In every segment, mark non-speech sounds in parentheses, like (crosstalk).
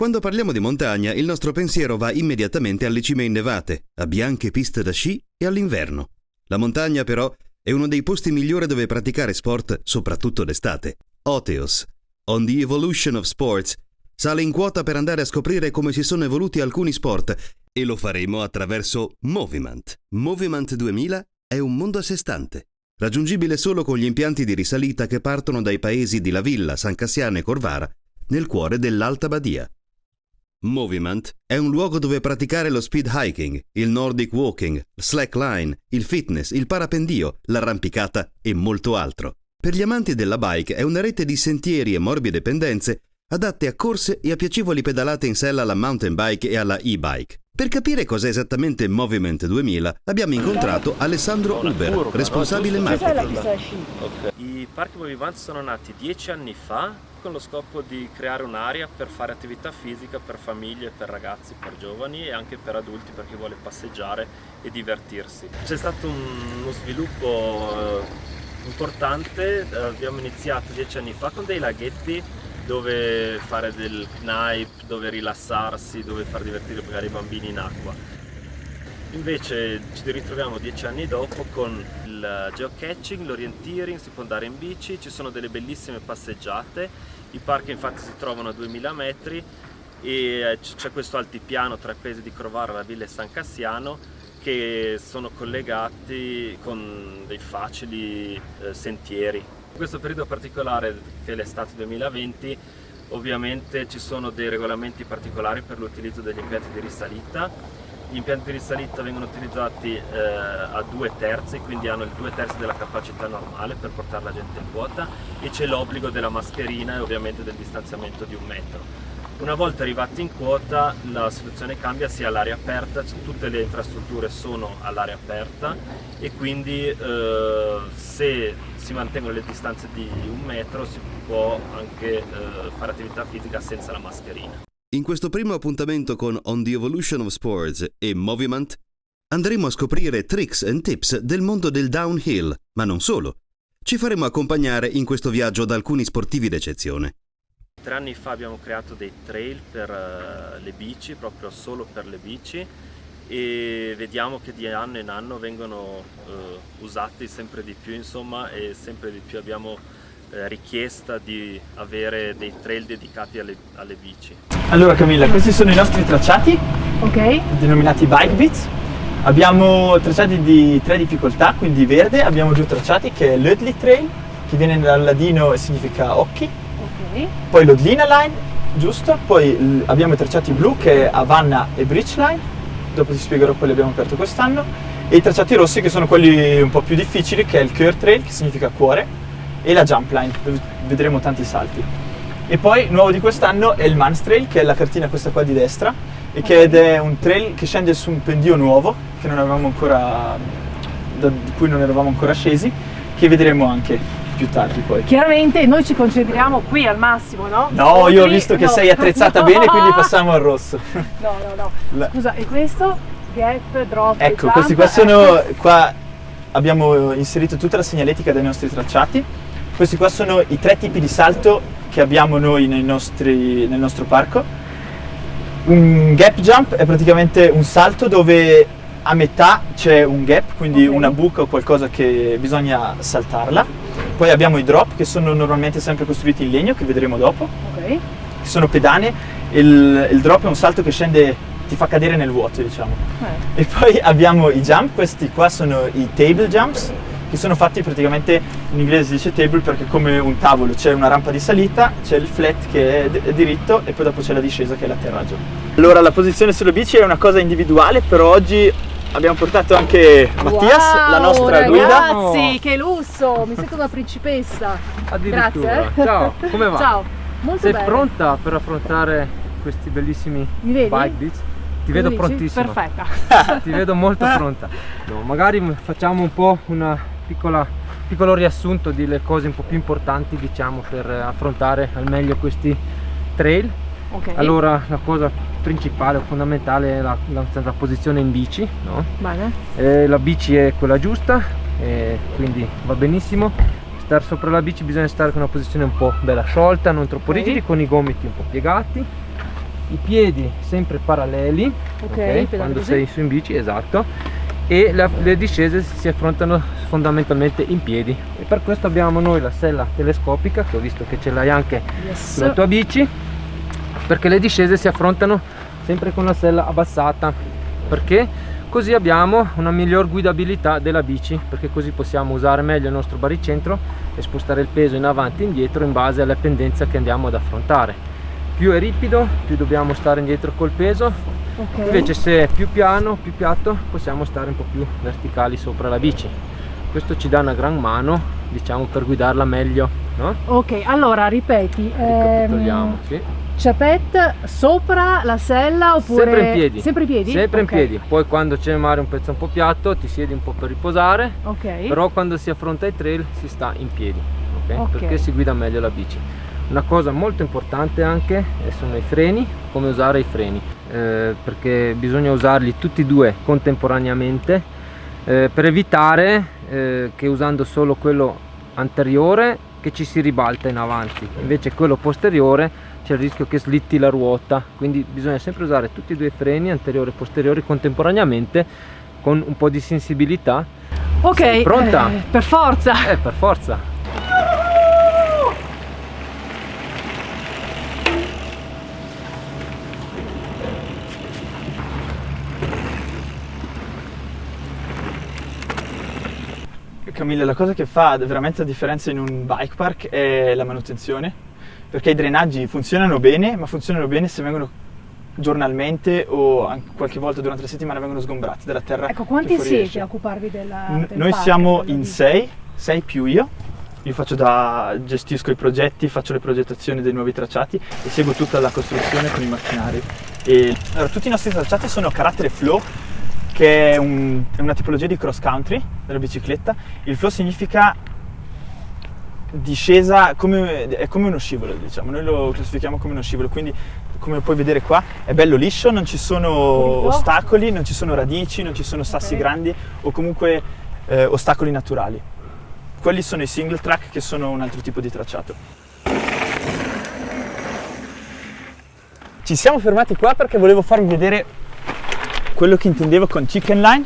Quando parliamo di montagna, il nostro pensiero va immediatamente alle cime innevate, a bianche piste da sci e all'inverno. La montagna, però, è uno dei posti migliori dove praticare sport, soprattutto d'estate. Oteos, On the Evolution of Sports, sale in quota per andare a scoprire come si sono evoluti alcuni sport e lo faremo attraverso Moviment. Moviment 2000 è un mondo a sé stante, raggiungibile solo con gli impianti di risalita che partono dai paesi di La Villa, San Cassiano e Corvara, nel cuore dell'Alta Badia. Moviment è un luogo dove praticare lo speed hiking, il nordic walking, slackline, il fitness, il parapendio, l'arrampicata e molto altro. Per gli amanti della bike è una rete di sentieri e morbide pendenze adatte a corse e a piacevoli pedalate in sella alla mountain bike e alla e-bike. Per capire cos'è esattamente Moviment 2000 abbiamo incontrato Alessandro Uber, responsabile marketing. I parchi Moviment sono nati dieci anni fa con lo scopo di creare un'area per fare attività fisica per famiglie, per ragazzi, per giovani e anche per adulti per chi vuole passeggiare e divertirsi. C'è stato uno sviluppo eh, importante, abbiamo iniziato dieci anni fa con dei laghetti dove fare del knife, dove rilassarsi, dove far divertire magari i bambini in acqua. Invece ci ritroviamo dieci anni dopo con il geocaching, l'orienteering, si può andare in bici, ci sono delle bellissime passeggiate, i parchi infatti si trovano a 2000 metri e c'è questo altipiano tra i paesi di Crovara, la Villa e San Cassiano che sono collegati con dei facili eh, sentieri. In questo periodo particolare che è l'estate 2020 ovviamente ci sono dei regolamenti particolari per l'utilizzo degli impianti di risalita gli impianti di risalita vengono utilizzati eh, a due terzi, quindi hanno il due terzi della capacità normale per portare la gente in quota e c'è l'obbligo della mascherina e ovviamente del distanziamento di un metro. Una volta arrivati in quota la situazione cambia sia all'aria aperta, tutte le infrastrutture sono all'aria aperta e quindi eh, se si mantengono le distanze di un metro si può anche eh, fare attività fisica senza la mascherina. In questo primo appuntamento con On the Evolution of Sports e Movement andremo a scoprire tricks and tips del mondo del downhill, ma non solo. Ci faremo accompagnare in questo viaggio da alcuni sportivi d'eccezione. Tre anni fa abbiamo creato dei trail per uh, le bici, proprio solo per le bici e vediamo che di anno in anno vengono uh, usati sempre di più insomma e sempre di più abbiamo uh, richiesta di avere dei trail dedicati alle, alle bici. Allora Camilla, questi sono i nostri tracciati, Ok. denominati Bike Beats. Abbiamo tracciati di tre difficoltà, quindi verde, abbiamo due tracciati che è l'Ödli Trail, che viene dal ladino e significa occhi, Ok. poi l'Odlina Line, giusto, poi abbiamo i tracciati blu che è Avanna e Bridge Line, dopo ti spiegherò quelli abbiamo aperto quest'anno, e i tracciati rossi che sono quelli un po' più difficili, che è il Cure Trail, che significa cuore, e la Jump Line, dove vedremo tanti salti. E poi, nuovo di quest'anno, è il Mans Trail, che è la cartina questa qua di destra, e che ed è un trail che scende su un pendio nuovo, che non avevamo ancora, da cui non eravamo ancora scesi, che vedremo anche più tardi poi. Chiaramente noi ci concentriamo qui al massimo, no? No, io ho visto che no. sei attrezzata (laughs) No. bene, quindi passiamo al rosso. (laughs) No, no, no. La- Scusa, e questo? Gap, drop, Ecco, jump, questi qua ecco. sono, qua abbiamo inserito tutta la segnaletica dei nostri tracciati. Questi qua sono i tre tipi di salto che abbiamo noi nei nostri- nel nostro parco. Un gap jump è praticamente un salto dove a metà c'è un gap, quindi Ok. una buca o qualcosa che bisogna saltarla. Poi abbiamo i drop che sono normalmente sempre costruiti in legno, che vedremo dopo. Ok. che sono pedane, il, il drop è un salto che scende, ti fa cadere nel vuoto, diciamo. Eh. E poi abbiamo i jump, questi qua sono i table jumps, che sono fatti praticamente, in inglese si dice table perché è come un tavolo, c'è una rampa di salita, c'è il flat che è, diritto e poi dopo c'è la discesa che è l'atterraggio. Allora la posizione sulle bici è una cosa individuale, però oggi abbiamo portato anche Mattias, Wow, la nostra guida. Ragazzi, che lusso! Mi sento una principessa. Addirittura. Grazie. eh. Ciao, (laughs) come va? Ciao, molto Sei bene. pronta per affrontare questi bellissimi bike beats? Ti vedo dici? prontissima. Perfetta. (laughs) Ti vedo molto pronta. No, magari facciamo un po' un piccolo riassunto delle cose un po' più importanti, diciamo, per affrontare al meglio questi trail. Ok. Allora, la cosa principale, fondamentale è la, la nostra posizione in bici, no? Bene. Eh, la bici è quella giusta, eh, quindi va benissimo. Star sopra la bici bisogna stare con una posizione un po' bella sciolta, non troppo Ok. rigidi, con i gomiti un po' piegati. i piedi sempre paralleli Ok, ok, pedali quando sei su in bici esatto e la- le discese si affrontano fondamentalmente in piedi e per questo abbiamo noi la sella telescopica che ho visto che ce l'hai anche Yes. sulla tua bici perché le discese si affrontano sempre con la sella abbassata perché così abbiamo una miglior guidabilità della bici perché così possiamo usare meglio il nostro baricentro e spostare il peso in avanti e indietro in base alla pendenza che andiamo ad affrontare più è ripido più dobbiamo stare indietro col peso Ok. invece se è più piano più piatto possiamo stare un po' più verticali sopra la bici questo ci dà una gran mano diciamo per guidarla meglio no? Ok, allora ripeti. Ehm, sì. Chapette sopra la sella oppure Sempre in piedi. Sempre in piedi? Sempre Ok. in piedi. Poi quando c'è magari un pezzo un po' piatto ti siedi un po' per riposare, Ok. però quando si affronta i trail si sta in piedi, ok? Ok. Perché si guida meglio la bici. Una cosa molto importante anche sono i freni, come usare i freni, eh, perché bisogna usarli tutti e due contemporaneamente eh, per evitare eh, che usando solo quello anteriore che ci si ribalta in avanti, invece quello posteriore c'è il rischio che slitti la ruota, quindi bisogna sempre usare tutti e due i freni, anteriore e posteriore contemporaneamente con un po' di sensibilità. Ok. Sei pronta? eh, per forza. Eh, per forza! Camilla, la cosa che fa veramente la differenza in un bike park è la manutenzione, perché i drenaggi funzionano bene, ma funzionano bene se vengono giornalmente o anche qualche volta durante la settimana vengono sgombrati dalla terra. Ecco, quanti siete a occuparvi della, del Noi parco, siamo in sei, sei più io. Io faccio da, gestisco i progetti, faccio le progettazioni dei nuovi tracciati e seguo tutta la costruzione con i macchinari. E, allora, tutti i nostri tracciati sono a carattere flow, che è, un- è una tipologia di cross country della bicicletta. Il flow significa discesa, come, è come uno scivolo, diciamo. Noi lo classifichiamo come uno scivolo, quindi come puoi vedere qua è bello liscio, non ci sono ostacoli, non ci sono radici, non ci sono sassi Ok. grandi o comunque eh, ostacoli naturali. Quelli sono i single track che sono un altro tipo di tracciato. Ci siamo fermati qua perché volevo farvi vedere quello che intendevo con chicken line.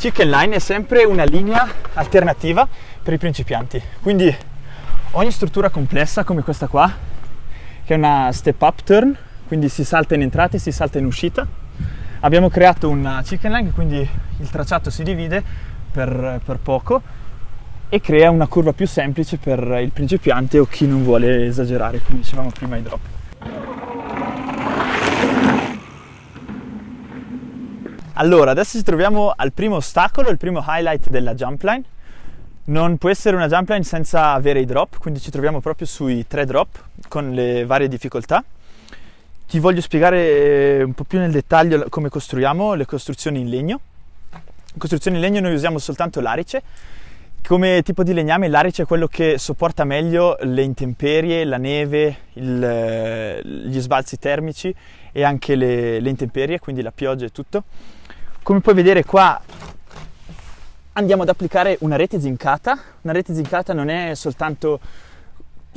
Chicken line è sempre una linea alternativa per i principianti. Quindi ogni struttura complessa come questa qua, che è una step up turn, quindi si salta in entrata e si salta in uscita. Abbiamo creato una chicken line, quindi il tracciato si divide per, per poco e crea una curva più semplice per il principiante o chi non vuole esagerare, come dicevamo prima ai drop. Allora, adesso ci troviamo al primo ostacolo, il primo highlight della jump line. Non può essere una jump line senza avere i drop, quindi ci troviamo proprio sui tre drop con le varie difficoltà. Ti voglio spiegare eh, un po' più nel dettaglio come costruiamo le costruzioni in legno. In costruzioni in legno noi usiamo soltanto l'arice. Come tipo di legname l'arice è quello che sopporta meglio le intemperie, la neve, il, eh, gli sbalzi termici e anche le, le intemperie, quindi la pioggia e tutto. Come puoi vedere qua andiamo ad applicare una rete zincata. Una rete zincata non è soltanto,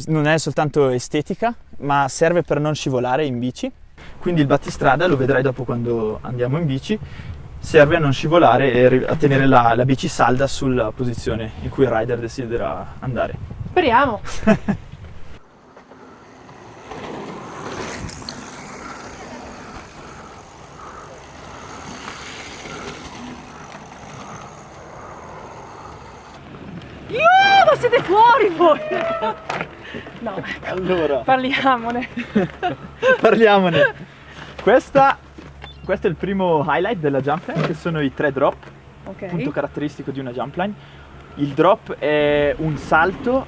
non è soltanto estetica, ma serve per non scivolare in bici. Quindi il battistrada, lo vedrai dopo quando andiamo in bici, serve a non scivolare e a tenere la, la bici salda sulla posizione in cui il rider desidera andare. Speriamo. (laughs) Io, ma fuori voi! No, ecco, Allora, parliamone. (laughs) parliamone. Questa, questo è il primo highlight della jump line, che sono i tre drop. punto Ok. caratteristico di una jump line. Il drop è un salto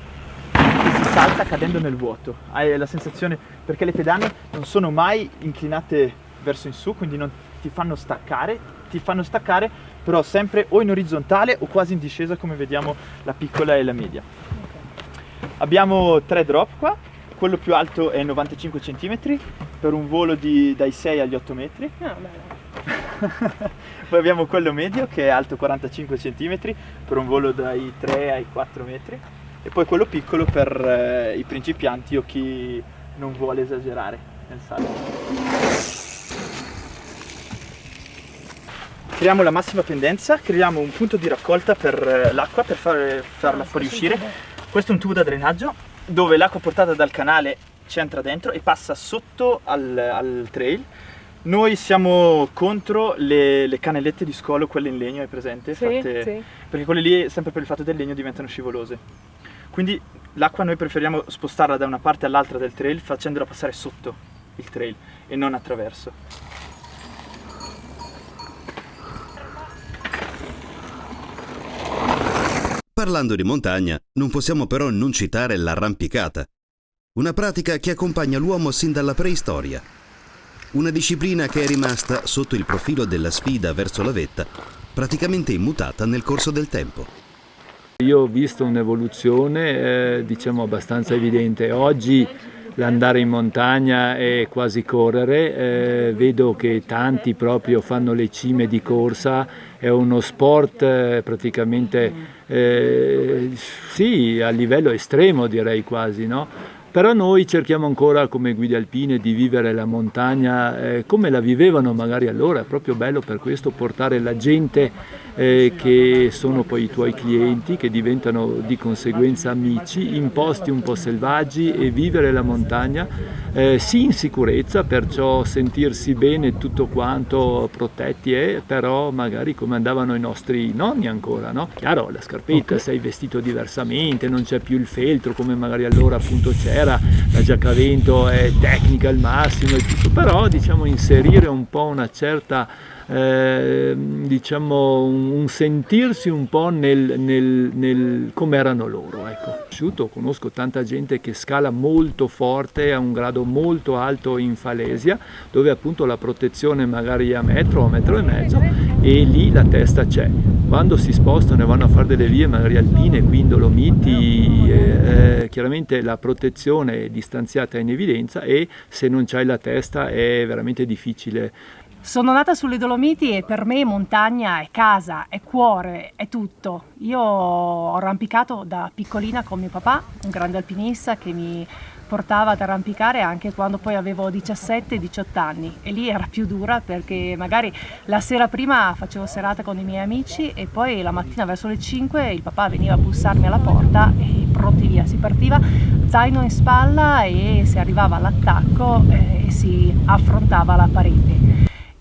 che si salta cadendo nel vuoto. Hai la sensazione, perché le pedane non sono mai inclinate verso in su, quindi non ti fanno staccare, ti fanno staccare però sempre o in orizzontale o quasi in discesa come vediamo la piccola e la media. Abbiamo tre drop qua, quello più alto è 95 cm per un volo di- dai 6 agli 8 metri. Ah, bene. (laughs) Poi abbiamo quello medio che è alto 45 cm per un volo dai 3 ai 4 metri e poi quello piccolo per eh, i principianti o chi non vuole esagerare. nel sale. Creiamo la massima pendenza, creiamo un punto di raccolta per eh, l'acqua per far, farla fuoriuscire. Questo è un tubo da drenaggio dove l'acqua portata dal canale ci entra dentro e passa sotto al, al trail. Noi siamo contro le, le, canalette di scolo, quelle in legno, è presente? Sì, Fatte, sì. Perché quelle lì, sempre per il fatto del legno, diventano scivolose. Quindi l'acqua noi preferiamo spostarla da una parte all'altra del trail facendola passare sotto il trail e non attraverso. Parlando di montagna, non possiamo però non citare l'arrampicata, una pratica che accompagna l'uomo sin dalla preistoria. Una disciplina che è rimasta, sotto il profilo della sfida verso la vetta, praticamente immutata nel corso del tempo. Io ho visto un'evoluzione eh, diciamo abbastanza evidente. Oggi l'andare in montagna è quasi correre, eh, vedo che tanti proprio fanno le cime di corsa, è uno sport eh, praticamente eh, sì, a livello estremo direi quasi, no? però noi cerchiamo ancora come guide alpine di vivere la montagna eh, come la vivevano magari allora, è proprio bello per questo portare la gente eh, che sono poi i tuoi clienti, che diventano di conseguenza amici, in posti un po' selvaggi e vivere la montagna, eh, sì in sicurezza, perciò sentirsi bene tutto quanto protetti è, però magari come andavano i nostri nonni ancora, no? Chiaro, la scarpetta, okay. sei vestito diversamente, non c'è più il feltro come magari allora appunto c'era, la giacca vento è tecnica al massimo e tutto, però diciamo inserire un po' una certa eh, diciamo un, un, sentirsi un po' nel, nel, nel come erano loro. Ecco. Conosco tanta gente che scala molto forte a un grado molto alto in Falesia, dove appunto la protezione magari è a metro o a metro e mezzo e lì la testa c'è. Quando si spostano e vanno a fare delle vie magari alpine, qui in Dolomiti, eh, eh, chiaramente la protezione è distanziata in evidenza e se non c'hai la testa è veramente difficile sono nata sulle Dolomiti e per me montagna è casa, è cuore, è tutto. Io ho arrampicato da piccolina con mio papà, un grande alpinista che mi portava ad arrampicare anche quando poi avevo 17-18 anni. E lì era più dura perché magari la sera prima facevo serata con i miei amici e poi la mattina verso le 5 il papà veniva a bussarmi alla porta e pronti via, si partiva zaino in spalla e si arrivava all'attacco eh, e si affrontava la parete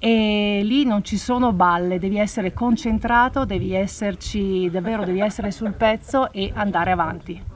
e lì non ci sono balle, devi essere concentrato, devi esserci davvero, devi essere sul pezzo e andare avanti.